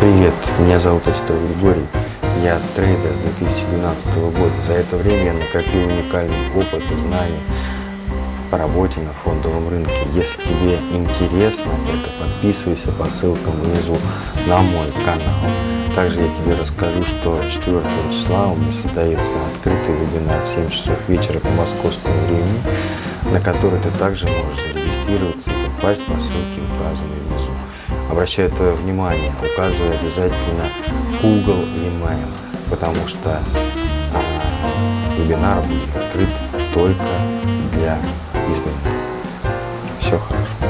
Привет, меня зовут Остов Григорий. Я трейдер с 2012 года. За это время я накопил уникальный опыт и знания по работе на фондовом рынке. Если тебе интересно это, подписывайся по ссылкам внизу на мой канал. Также я тебе расскажу, что 4 числа у меня состоится открытый вебинар в 7 часов вечера по московскому времени, на который ты также можешь зарегистрироваться и попасть по ссылке, указанной внизу. Обращаю твое внимание, указывай обязательно Google и email, потому что а, вебинар будет открыт только для избранных. Все хорошо.